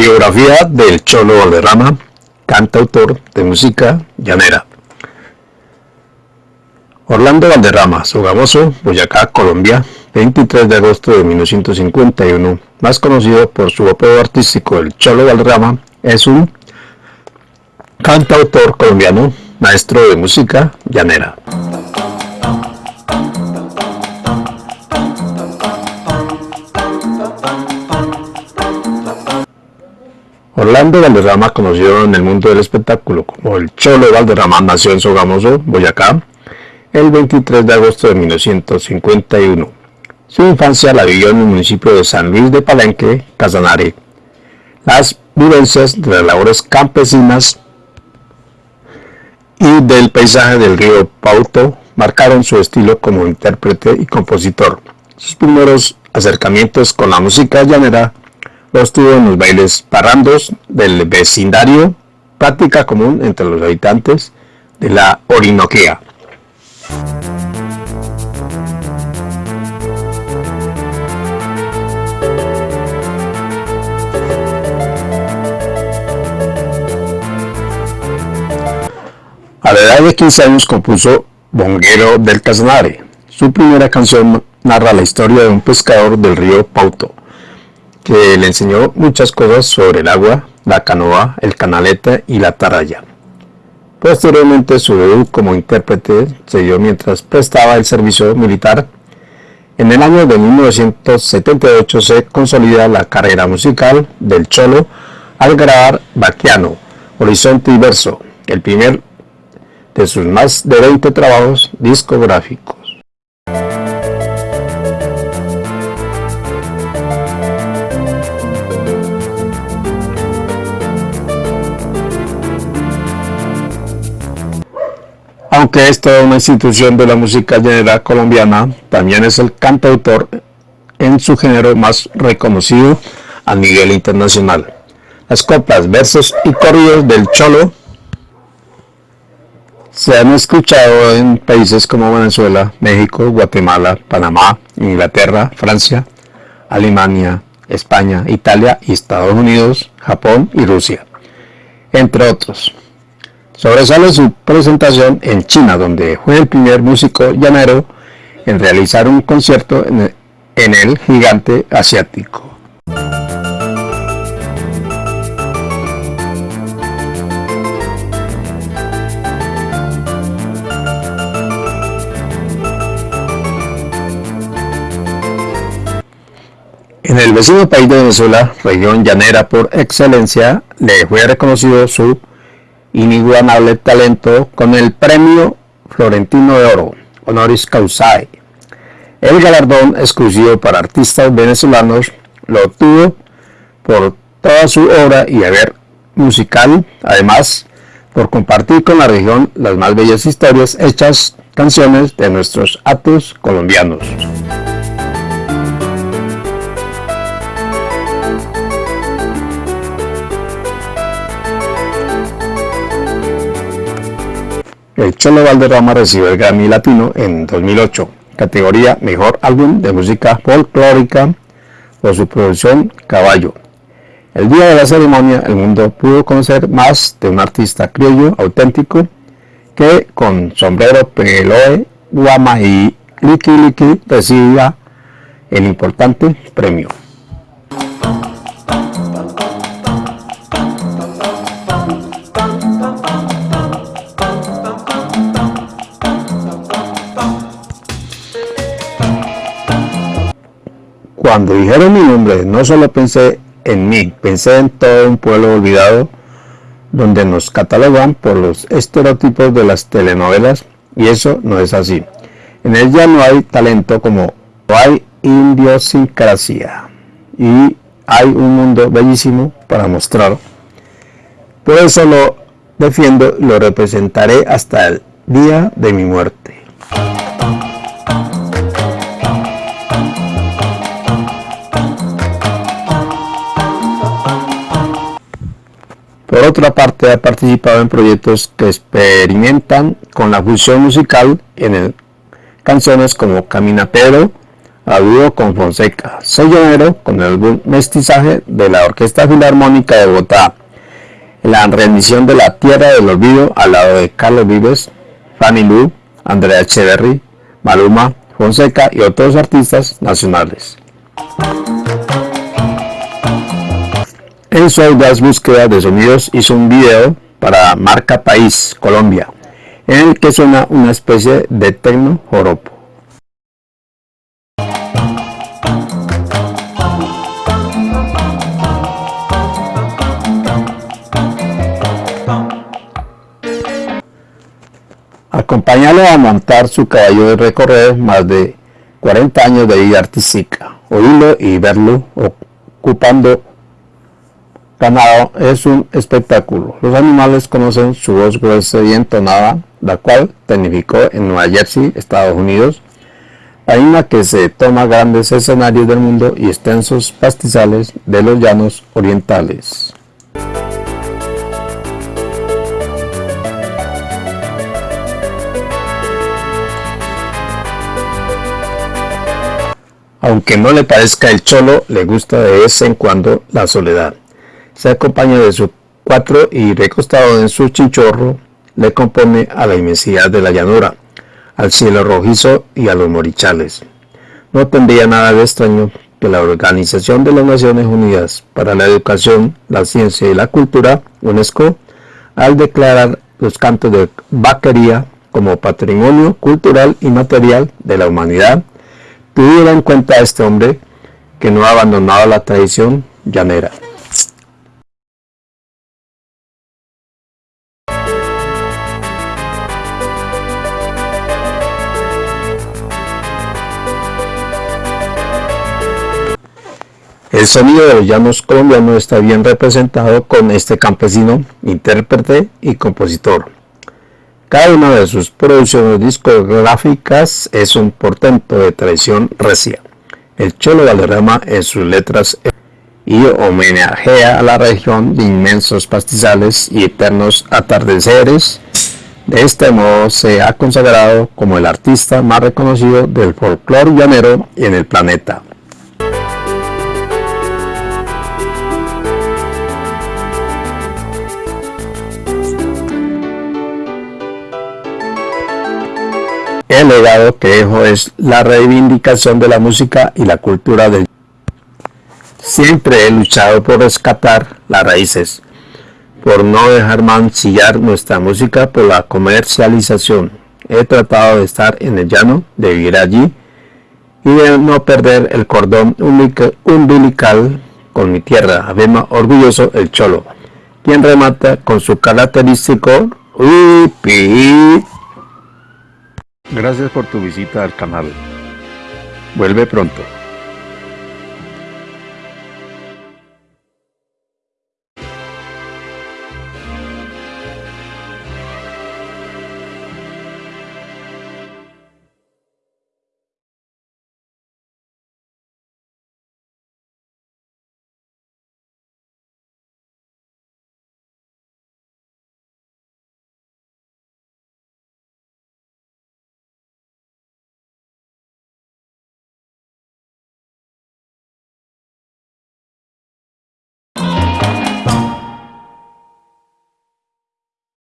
Biografía del Cholo Valderrama, cantautor de música llanera. Orlando Valderrama, Sogamoso, Boyacá, Colombia, 23 de agosto de 1951, más conocido por su apodo artístico El Cholo Valderrama, es un cantautor colombiano, maestro de música llanera. Orlando Valderrama, conocido en el mundo del espectáculo como el Cholo Valderrama, nació en Sogamoso, Boyacá, el 23 de agosto de 1951. Su infancia la vivió en el municipio de San Luis de Palenque, Casanare. Las vivencias de las labores campesinas y del paisaje del río Pauto marcaron su estilo como intérprete y compositor. Sus primeros acercamientos con la música llanera los tuvo en los bailes parrandos del vecindario, práctica común entre los habitantes de la Orinoquía. A la edad de 15 años compuso Bonguero del Casanare. Su primera canción narra la historia de un pescador del río Pauto, que le enseñó muchas cosas sobre el agua, la canoa, el canaleta y la taraya. Posteriormente su debut como intérprete se dio mientras prestaba el servicio militar. En el año de 1978 se consolida la carrera musical del Cholo al grabar Baquiano, Horizonte y Verso, el primer de sus más de 20 trabajos discográficos. Aunque es toda una institución de la música llanera colombiana, también es el cantautor en su género más reconocido a nivel internacional. Las coplas, versos y corridos del Cholo se han escuchado en países como Venezuela, México, Guatemala, Panamá, Inglaterra, Francia, Alemania, España, Italia Estados Unidos, Japón y Rusia, entre otros. Sobresale su presentación en China, donde fue el primer músico llanero en realizar un concierto en el, gigante asiático. En el vecino país de Venezuela, región llanera por excelencia, le fue reconocido su inigualable talento con el premio Florentino de Oro, honoris causae. El galardón exclusivo para artistas venezolanos lo obtuvo por toda su obra y haber musical, además por compartir con la región las más bellas historias hechas canciones de nuestros actos colombianos. El Cholo Valderrama recibió el Grammy Latino en 2008, categoría Mejor Álbum de Música Folclórica por su producción Caballo. El día de la ceremonia, el mundo pudo conocer más de un artista criollo auténtico que con sombrero peloe, guama y liqui liqui recibía el importante premio. Cuando dijeron mi nombre, no solo pensé en mí, pensé en todo un pueblo olvidado donde nos catalogan por los estereotipos de las telenovelas y eso no es así. En ella no hay talento como hay idiosincrasia y hay un mundo bellísimo para mostrar. Por eso lo defiendo y lo representaré hasta el día de mi muerte. Por otra parte, ha participado en proyectos que experimentan con la fusión musical en canciones como Camina Pedro, a dúo con Fonseca, Sellonero con el álbum Mestizaje de la Orquesta Filarmónica de Bogotá, la rendición de la Tierra del Olvido al lado de Carlos Vives, Fanny Lu, Andrea Echeverry, Maluma, Fonseca y otros artistas nacionales. En su audaz búsqueda de sonidos hizo un video para Marca País, Colombia, en el que suena una especie de tecno joropo. Acompáñalo a montar su caballo de recorrer más de 40 años de vida artística. Oírlo y verlo ocupando ganado es un espectáculo. Los animales conocen su voz gruesa y entonada, la cual tecnificó en Nueva Jersey, Estados Unidos, la que se toma grandes escenarios del mundo y extensos pastizales de los llanos orientales. Aunque no le parezca el cholo, le gusta de vez en cuando la soledad. Se acompaña de su cuatro y recostado en su chinchorro, le compone a la inmensidad de la llanura, al cielo rojizo y a los morichales. No tendría nada de extraño que la Organización de las Naciones Unidas para la Educación, la Ciencia y la Cultura, UNESCO, al declarar los cantos de vaquería como patrimonio cultural y material de la humanidad, tuviera en cuenta a este hombre que no ha abandonado la tradición llanera. El sonido de los llanos colombianos está bien representado con este campesino, intérprete y compositor. Cada una de sus producciones discográficas es un portento de tradición recia. El Cholo Valderrama en sus letras y homenajea a la región de inmensos pastizales y eternos atardeceres. De este modo se ha consagrado como el artista más reconocido del folclore llanero en el planeta. El legado que dejo es la reivindicación de la música y la cultura del Siempre he luchado por rescatar las raíces, por no dejar mancillar nuestra música por la comercialización. He tratado de estar en el llano, de vivir allí y de no perder el cordón umbilical con mi tierra. Afirma orgulloso el cholo, quien remata con su característico. Gracias por tu visita al canal. Vuelve pronto.